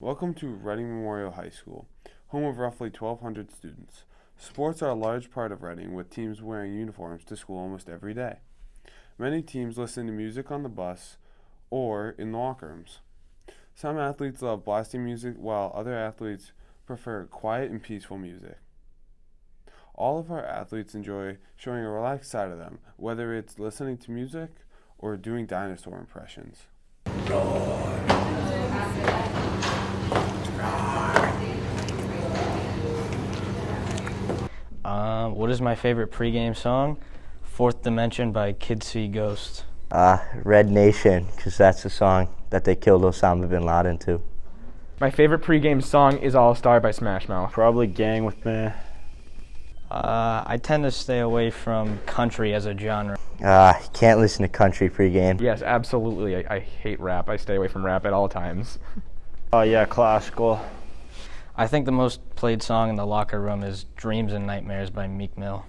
Welcome to Reading Memorial High School, home of roughly 1,200 students. Sports are a large part of Reading, with teams wearing uniforms to school almost every day. Many teams listen to music on the bus or in the locker rooms. Some athletes love blasting music, while other athletes prefer quiet and peaceful music. All of our athletes enjoy showing a relaxed side of them, whether it's listening to music or doing dinosaur impressions. Uh, what is my favorite pregame song? Fourth Dimension by Kid See Ghost. Uh, Red Nation, because that's the song that they killed Osama bin Laden to. My favorite pregame song is All Star by Smash Mouth. Probably Gang with Me. Uh, I tend to stay away from country as a genre. Uh, can't listen to country pregame. Yes, absolutely. I, I hate rap. I stay away from rap at all times. Oh yeah, classical. I think the most played song in the locker room is Dreams and Nightmares by Meek Mill.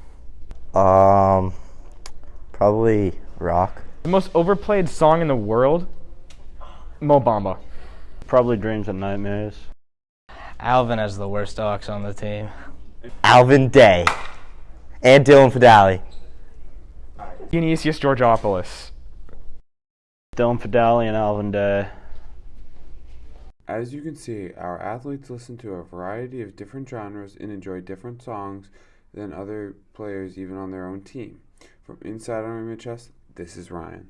Um, probably rock. The most overplayed song in the world? Mo Bamba. Probably Dreams and Nightmares. Alvin has the worst aux on the team. Alvin Day and Dylan Fidali. Dionysius Georgopoulos. Dylan Fidali and Alvin Day. As you can see, our athletes listen to a variety of different genres and enjoy different songs than other players even on their own team. From inside RMHS, this is Ryan.